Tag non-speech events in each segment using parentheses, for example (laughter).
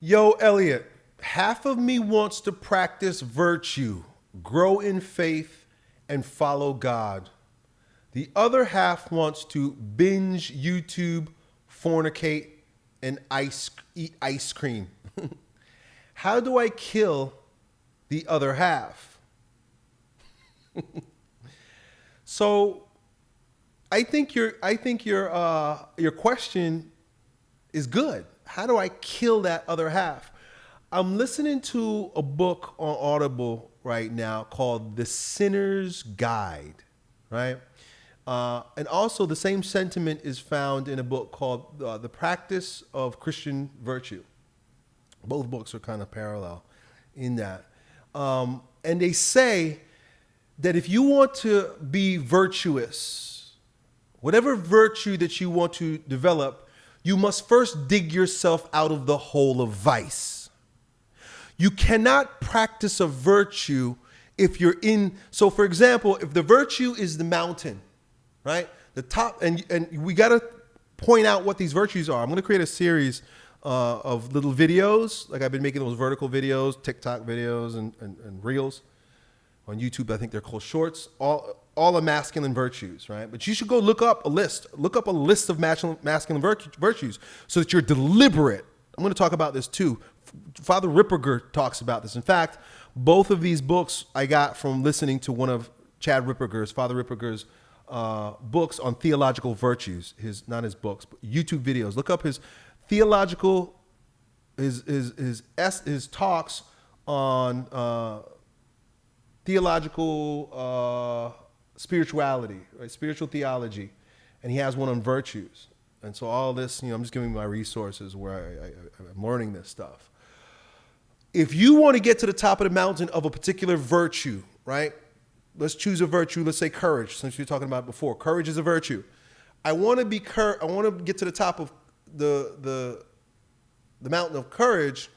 Yo, Elliott, half of me wants to practice virtue, grow in faith, and follow God. The other half wants to binge YouTube, fornicate, and ice, eat ice cream. (laughs) How do I kill the other half? (laughs) so I think your I think your uh, your question is good how do I kill that other half? I'm listening to a book on Audible right now called The Sinner's Guide, right? Uh, and also, the same sentiment is found in a book called uh, The Practice of Christian Virtue. Both books are kind of parallel in that. Um, and they say that if you want to be virtuous, whatever virtue that you want to develop, you must first dig yourself out of the hole of vice. You cannot practice a virtue if you're in. So, for example, if the virtue is the mountain, right? The top, and, and we got to point out what these virtues are. I'm going to create a series uh, of little videos. Like I've been making those vertical videos, TikTok videos, and, and, and reels on YouTube. I think they're called shorts. All all the masculine virtues, right? But you should go look up a list. Look up a list of masculine virtues so that you're deliberate. I'm going to talk about this too. Father Ripperger talks about this. In fact, both of these books I got from listening to one of Chad Ripperger's, Father Ripperger's uh, books on theological virtues. His not his books, but YouTube videos. Look up his theological, his his his his, his talks on uh, theological. Uh, spirituality, right? Spiritual theology, and he has one on virtues. And so all this, you know, I'm just giving you my resources where I, I'm learning this stuff. If you want to get to the top of the mountain of a particular virtue, right? Let's choose a virtue. Let's say courage, since you're talking about before. Courage is a virtue. I want to be cur- I want to get to the top of the the the mountain of courage.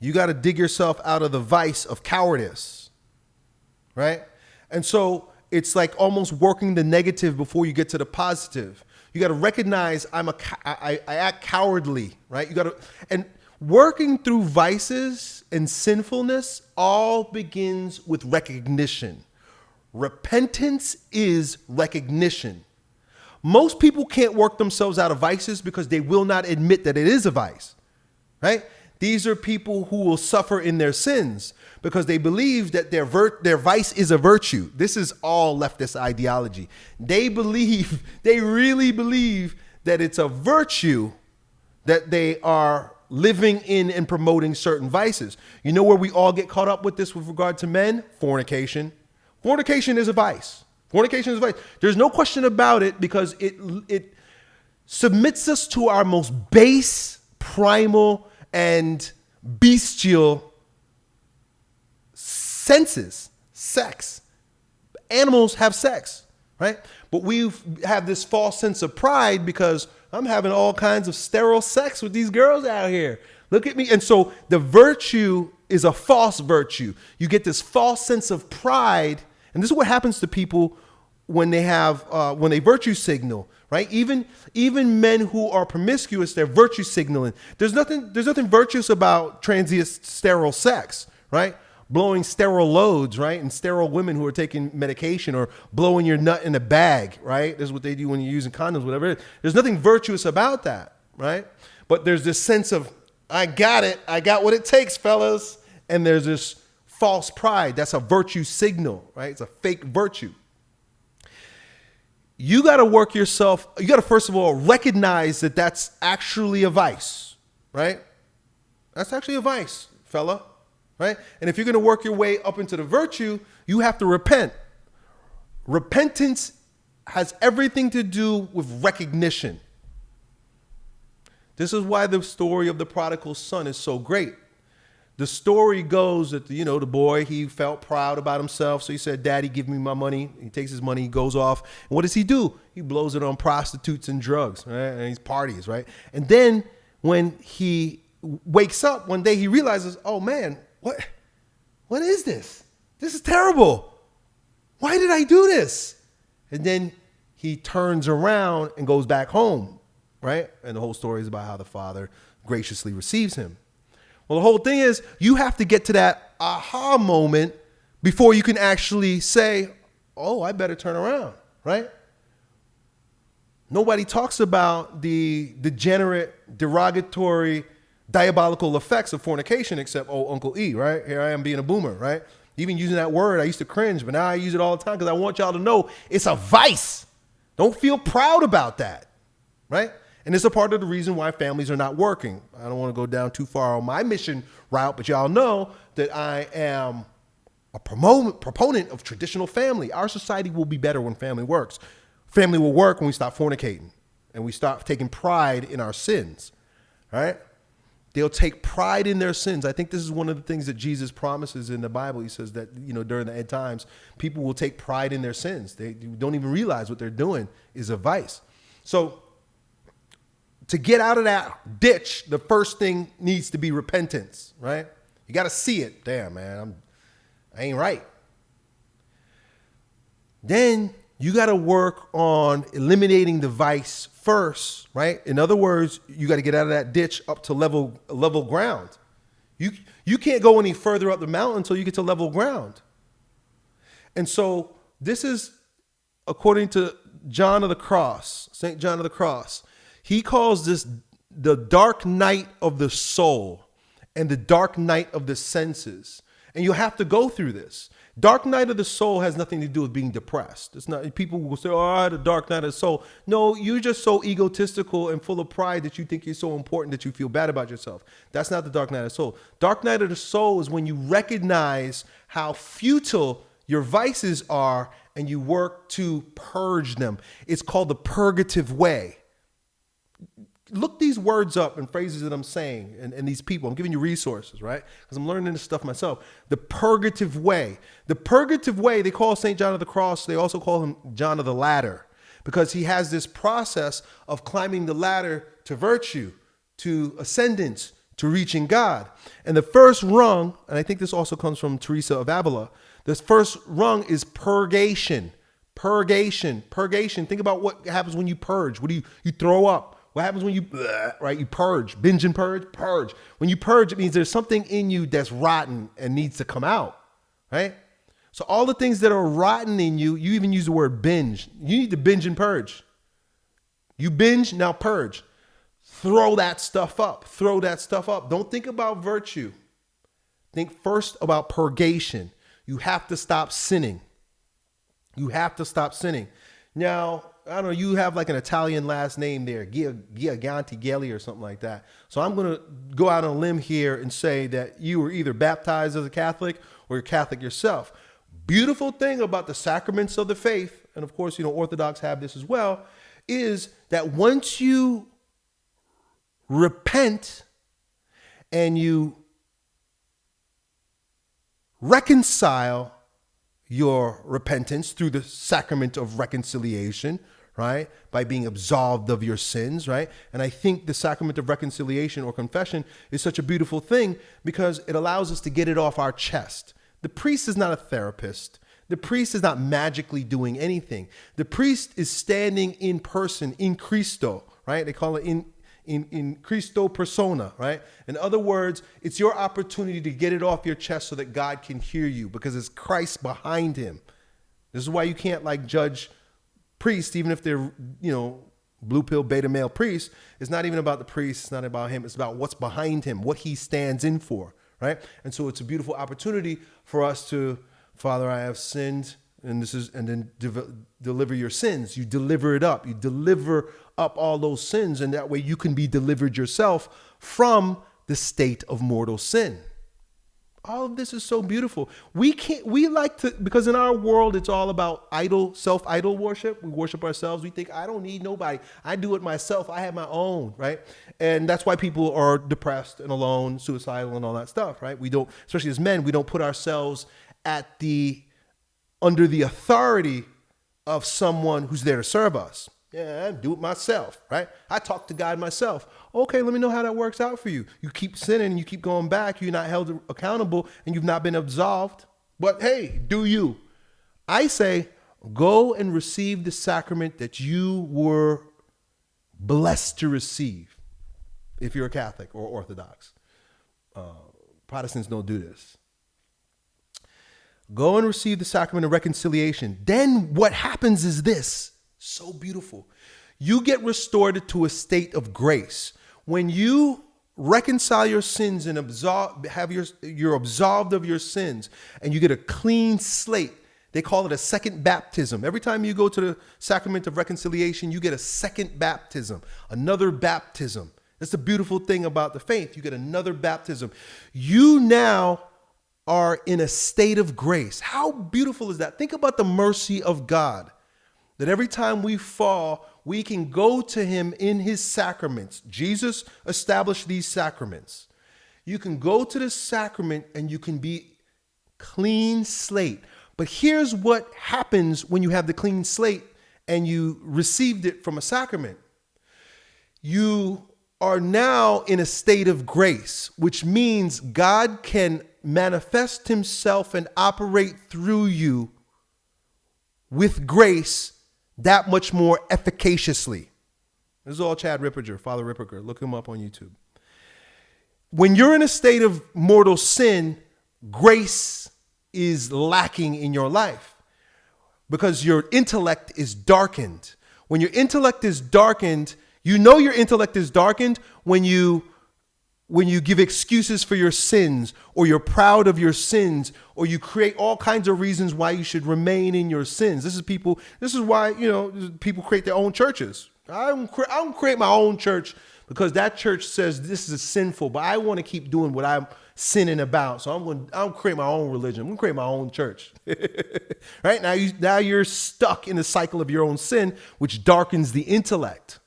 You got to dig yourself out of the vice of cowardice, right? And so it's like almost working the negative before you get to the positive. You got to recognize I'm a I, I act cowardly, right? You got to and working through vices and sinfulness all begins with recognition. Repentance is recognition. Most people can't work themselves out of vices because they will not admit that it is a vice, right? These are people who will suffer in their sins because they believe that their their vice is a virtue. This is all leftist ideology. They believe, (laughs) they really believe that it's a virtue that they are living in and promoting certain vices. You know where we all get caught up with this with regard to men? Fornication. Fornication is a vice. Fornication is a vice. There's no question about it because it it submits us to our most base, primal, and bestial senses, sex. Animals have sex, right? But we have this false sense of pride because I'm having all kinds of sterile sex with these girls out here. Look at me. And so the virtue is a false virtue. You get this false sense of pride. And this is what happens to people when they have uh, when they virtue signal right even even men who are promiscuous they're virtue signaling there's nothing there's nothing virtuous about transient sterile sex right blowing sterile loads, right? And sterile women who are taking medication or blowing your nut in a bag, right? This is what they do when you're using condoms, whatever. There's nothing virtuous about that, right? But there's this sense of, I got it. I got what it takes, fellas. And there's this false pride. That's a virtue signal, right? It's a fake virtue. You got to work yourself, you got to first of all recognize that that's actually a vice, right? That's actually a vice, fella right? And if you're going to work your way up into the virtue, you have to repent. Repentance has everything to do with recognition. This is why the story of the prodigal son is so great. The story goes that you know the boy he felt proud about himself, so he said, "Daddy, give me my money." He takes his money, he goes off, and what does he do? He blows it on prostitutes and drugs, right? And he's parties, right? And then when he wakes up one day, he realizes, "Oh man, what, what is this? This is terrible. Why did I do this? And then he turns around and goes back home, right? And the whole story is about how the father graciously receives him. Well, the whole thing is you have to get to that aha moment before you can actually say, oh, I better turn around, right? Nobody talks about the degenerate, derogatory, diabolical effects of fornication except, oh, Uncle E, right? Here I am being a boomer, right? Even using that word, I used to cringe, but now I use it all the time because I want y'all to know it's a vice. Don't feel proud about that, right? And it's a part of the reason why families are not working. I don't want to go down too far on my mission route, but y'all know that I am a proponent of traditional family. Our society will be better when family works. Family will work when we stop fornicating and we stop taking pride in our sins, right? They'll take pride in their sins. I think this is one of the things that Jesus promises in the Bible. He says that, you know, during the end times, people will take pride in their sins. They don't even realize what they're doing is a vice. So to get out of that ditch, the first thing needs to be repentance, right? You got to see it. Damn, man, I'm, I ain't right. Then you got to work on eliminating the vice first, right? In other words, you got to get out of that ditch up to level level ground. You you can't go any further up the mountain until you get to level ground. And so this is according to John of the Cross, St. John of the Cross. He calls this the dark night of the soul and the dark night of the senses. And you have to go through this. Dark night of the soul has nothing to do with being depressed. It's not people will say, "Oh, the dark night of the soul." No, you're just so egotistical and full of pride that you think you're so important that you feel bad about yourself. That's not the dark night of the soul. Dark night of the soul is when you recognize how futile your vices are and you work to purge them. It's called the purgative way look these words up and phrases that I'm saying and, and these people. I'm giving you resources, right? Because I'm learning this stuff myself. The purgative way. The purgative way, they call St. John of the Cross, they also call him John of the Ladder because he has this process of climbing the ladder to virtue, to ascendance, to reaching God. And the first rung, and I think this also comes from Teresa of Avila, this first rung is purgation. Purgation, purgation. Think about what happens when you purge. What do you you throw up? What happens when you, right? You purge, binge and purge, purge. When you purge, it means there's something in you that's rotten and needs to come out, right? So all the things that are rotten in you, you even use the word binge. You need to binge and purge. You binge, now purge. Throw that stuff up. Throw that stuff up. Don't think about virtue. Think first about purgation. You have to stop sinning. You have to stop sinning. Now, I don't know, you have like an Italian last name there, Giaganti Gelli or something like that. So I'm going to go out on a limb here and say that you were either baptized as a Catholic or you're Catholic yourself. Beautiful thing about the sacraments of the faith, and of course, you know, Orthodox have this as well, is that once you repent and you reconcile your repentance through the sacrament of reconciliation, right? By being absolved of your sins, right? And I think the sacrament of reconciliation or confession is such a beautiful thing because it allows us to get it off our chest. The priest is not a therapist. The priest is not magically doing anything. The priest is standing in person in Christo, right? They call it in in, in Christo persona, right? In other words, it's your opportunity to get it off your chest so that God can hear you because it's Christ behind him. This is why you can't like judge priest, even if they're, you know, blue pill beta male priests, it's not even about the priest, it's not about him, it's about what's behind him, what he stands in for, right? And so it's a beautiful opportunity for us to, Father, I have sinned, and this is, and then de- deliver your sins. You deliver it up. You deliver up all those sins, and that way you can be delivered yourself from the state of mortal sin all of this is so beautiful. We can't, we like to, because in our world, it's all about idol, self idol worship. We worship ourselves. We think, I don't need nobody. I do it myself. I have my own, right? And that's why people are depressed and alone, suicidal, and all that stuff, right? We don't, especially as men, we don't put ourselves at the, under the authority of someone who's there to serve us. Yeah, do it myself, right? I talk to God myself. Okay, let me know how that works out for you. You keep sinning you keep going back, you're not held accountable and you've not been absolved. But hey, do you? I say, go and receive the sacrament that you were blessed to receive. if you're a Catholic or Orthodox. Uh, Protestants don't do this. Go and receive the sacrament of reconciliation. Then what happens is this so beautiful. You get restored to a state of grace. When you reconcile your sins and absolve, have your, you're absolved of your sins and you get a clean slate. They call it a second baptism. Every time you go to the sacrament of reconciliation, you get a second baptism, another baptism. That's the beautiful thing about the faith. You get another baptism. You now are in a state of grace. How beautiful is that? Think about the mercy of God. That every time we fall, we can go to him in his sacraments. Jesus established these sacraments. You can go to the sacrament and you can be clean slate. But here's what happens when you have the clean slate and you received it from a sacrament. You are now in a state of grace, which means God can manifest himself and operate through you with grace that much more efficaciously. This is all Chad Ripperger, Father Ripperger. Look him up on YouTube. When you're in a state of mortal sin, grace is lacking in your life because your intellect is darkened. When your intellect is darkened, you know your intellect is darkened when you when you give excuses for your sins or you're proud of your sins or you create all kinds of reasons why you should remain in your sins. This is people this is why, you know, people create their own churches. I don't, I don't create my own church because that church says this is sinful, but I want to keep doing what I'm sinning about. So I'm going to I'm create my own religion. I'm going to create my own church. (laughs) right? Now you now you're stuck in the cycle of your own sin which darkens the intellect.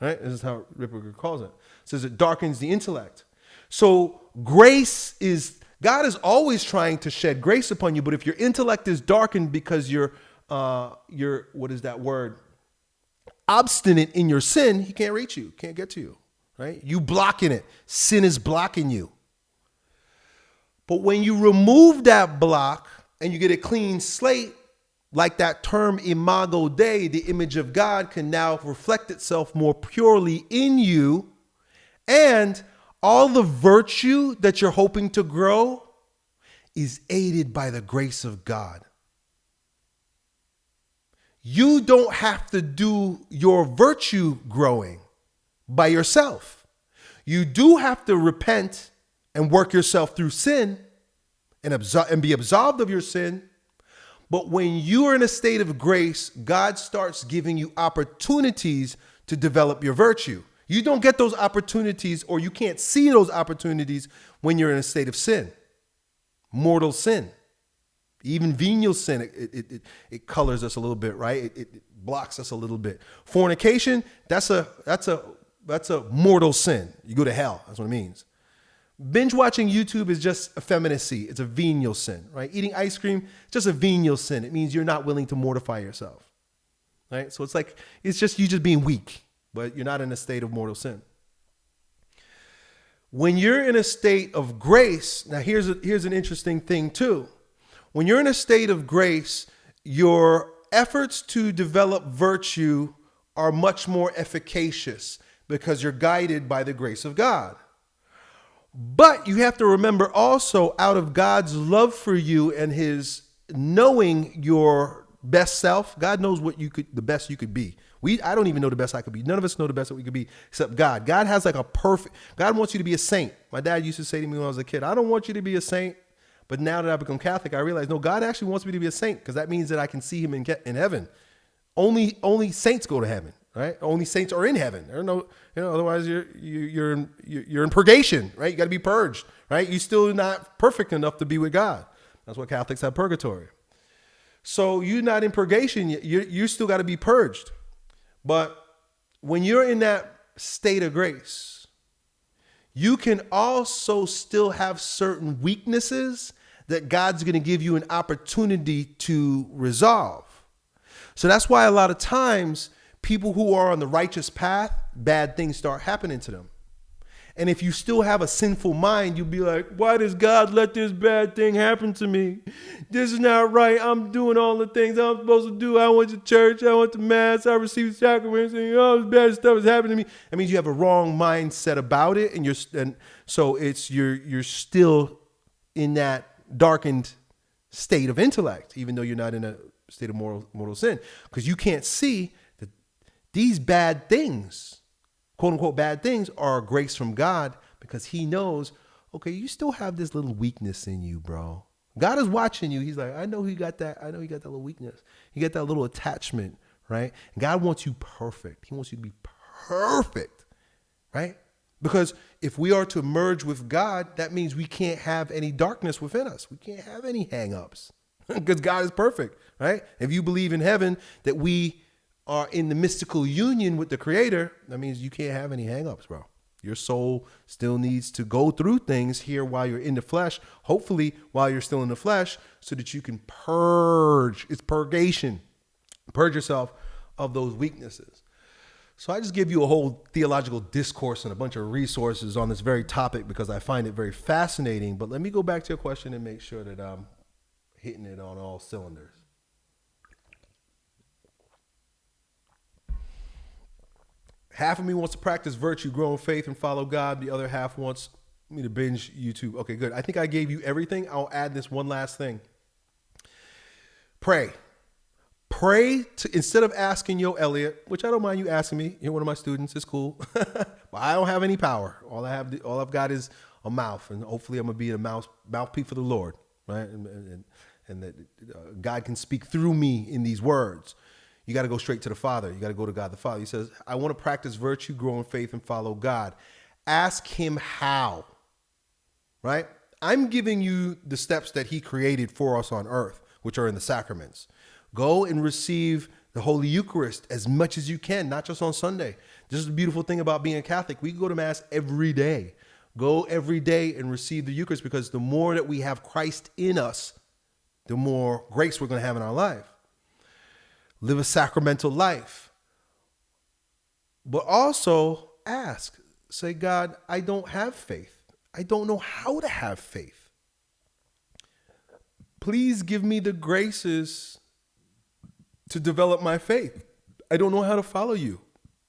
Right? This is how Ripperger calls it. Says it darkens the intellect. So grace is God is always trying to shed grace upon you, but if your intellect is darkened because you're uh you're what is that word? Obstinate in your sin, he can't reach you, can't get to you. Right? You blocking it. Sin is blocking you. But when you remove that block and you get a clean slate, like that term imago Dei, the image of God, can now reflect itself more purely in you. And all the virtue that you're hoping to grow is aided by the grace of God. You don't have to do your virtue growing by yourself. You do have to repent and work yourself through sin and, absol- and be absolved of your sin but when you are in a state of grace, God starts giving you opportunities to develop your virtue. You don't get those opportunities or you can't see those opportunities when you're in a state of sin, mortal sin. Even venial sin, it, it, it, it colors us a little bit, right? It, it blocks us a little bit. Fornication, that's a that's a that's a mortal sin. You go to hell. That's what it means. Binge watching YouTube is just effeminacy. It's a venial sin, right? Eating ice cream, just a venial sin. It means you're not willing to mortify yourself, right? So it's like, it's just you just being weak, but you're not in a state of mortal sin. When you're in a state of grace, now here's, a, here's an interesting thing too. When you're in a state of grace, your efforts to develop virtue are much more efficacious because you're guided by the grace of God. But you have to remember also, out of God's love for you and His knowing your best self, God knows what you could, the best you could be. We, I don't even know the best I could be. None of us know the best that we could be except God. God has like a perfect, God wants you to be a saint. My dad used to say to me when I was a kid, I don't want you to be a saint. But now that I've become Catholic, I realize, no, God actually wants me to be a saint because that means that I can see him in, in heaven. Only, only saints go to heaven right? Only saints are in heaven. There are no, you know, otherwise you're you're in, you're in purgation, right? You got to be purged, right? You're still not perfect enough to be with God. That's what Catholics have purgatory. So you're not in purgation. You you still got to be purged. But when you're in that state of grace, you can also still have certain weaknesses that God's going to give you an opportunity to resolve. So that's why a lot of times people who are on the righteous path, bad things start happening to them. And if you still have a sinful mind, you'll be like, why does God let this bad thing happen to me? This is not right. I'm doing all the things I'm supposed to do. I went to church. I went to mass. I received sacraments. And all this bad stuff is happening to me. That means you have a wrong mindset about it. And you're, and so it's, you're, you're still in that darkened state of intellect, even though you're not in a state of mortal, mortal sin. Because you can't see that these bad things quote unquote bad things are grace from God because he knows, okay, you still have this little weakness in you, bro. God is watching you. He's like, I know he got that. I know he got that little weakness. He got that little attachment, right? And God wants you perfect. He wants you to be perfect, right? Because if we are to merge with God, that means we can't have any darkness within us. We can't have any hangups (laughs) because God is perfect, right? If you believe in heaven that we are in the mystical union with the creator, that means you can't have any hangups, bro. Your soul still needs to go through things here while you're in the flesh, hopefully while you're still in the flesh, so that you can purge. It's purgation. Purge yourself of those weaknesses. So I just give you a whole theological discourse and a bunch of resources on this very topic because I find it very fascinating. But let me go back to your question and make sure that I'm hitting it on all cylinders. Half of me wants to practice virtue, grow in faith, and follow God. The other half wants me to binge YouTube. Okay, good. I think I gave you everything. I'll add this one last thing. Pray. Pray to instead of asking Yo Elliott, which I don't mind you asking me. You're one of my students. It's cool, (laughs) but I don't have any power. All I have, all I've got is a mouth, and hopefully I'm gonna be a mouth mouthpiece for the Lord, right? And and, and that uh, God can speak through me in these words you got to go straight to the Father. You got to go to God the Father. He says, I want to practice virtue, grow in faith, and follow God. Ask Him how, right? I'm giving you the steps that He created for us on earth, which are in the sacraments. Go and receive the Holy Eucharist as much as you can, not just on Sunday. This is the beautiful thing about being a Catholic. We go to Mass every day. Go every day and receive the Eucharist because the more that we have Christ in us, the more grace we're going to have in our life live a sacramental life. But also ask, say, God, I don't have faith. I don't know how to have faith. Please give me the graces to develop my faith. I don't know how to follow you.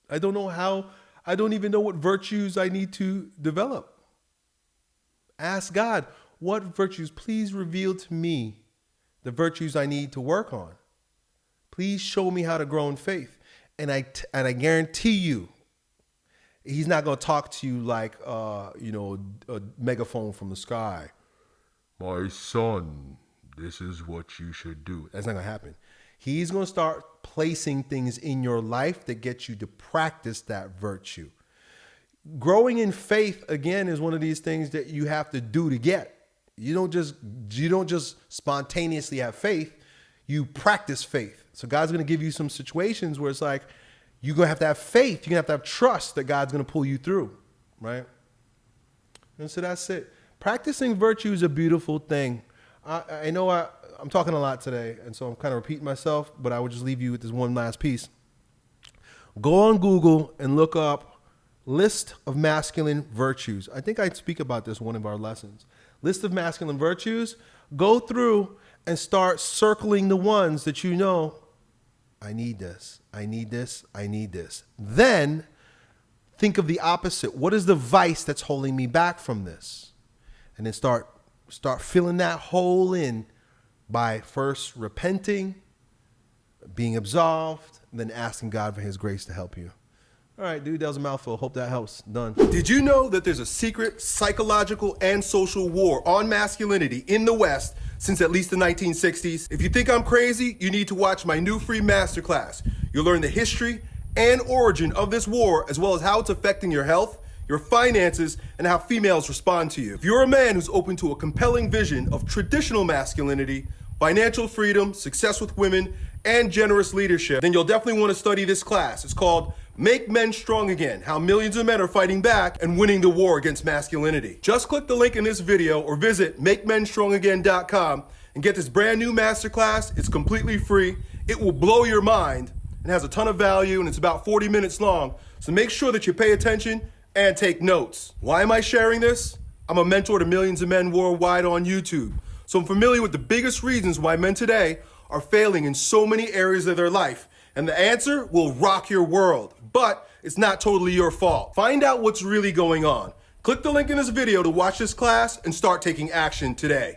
I don't know how, I don't even know what virtues I need to develop. Ask God, what virtues? Please reveal to me the virtues I need to work on. Please show me how to grow in faith. And I, and I guarantee you, he's not going to talk to you like, uh, you know, a megaphone from the sky. My son, this is what you should do. That's not going to happen. He's going to start placing things in your life that get you to practice that virtue. Growing in faith again is one of these things that you have to do to get. You don't just you don't just spontaneously have faith. You practice faith. So God's going to give you some situations where it's like you're going to have to have faith. You're going to have to have trust that God's going to pull you through, right? And so that's it. Practicing virtue is a beautiful thing. I, I know I, I'm talking a lot today, and so I'm kind of repeating myself, but I would just leave you with this one last piece. Go on Google and look up list of masculine virtues. I think I speak about this one of our lessons. List of masculine virtues. Go through and start circling the ones that you know I need this. I need this. I need this. Then think of the opposite. What is the vice that's holding me back from this? And then start start filling that hole in by first repenting, being absolved, then asking God for his grace to help you. All right, dude, that was a mouthful. Hope that helps. Done. Did you know that there's a secret psychological and social war on masculinity in the West since at least the 1960s. If you think I'm crazy, you need to watch my new free masterclass. You'll learn the history and origin of this war, as well as how it's affecting your health, your finances, and how females respond to you. If you're a man who's open to a compelling vision of traditional masculinity, financial freedom, success with women, and generous leadership, then you'll definitely want to study this class. It's called Make Men Strong Again, How Millions of Men Are Fighting Back and Winning the War Against Masculinity. Just click the link in this video or visit MakeMenStrongAgain.com and get this brand new masterclass. It's completely free. It will blow your mind and has a ton of value and it's about 40 minutes long. So make sure that you pay attention and take notes. Why am I sharing this? I'm a mentor to millions of men worldwide on YouTube. So I'm familiar with the biggest reasons why men today are failing in so many areas of their life. And the answer will rock your world. But it's not totally your fault. Find out what's really going on. Click the link in this video to watch this class and start taking action today.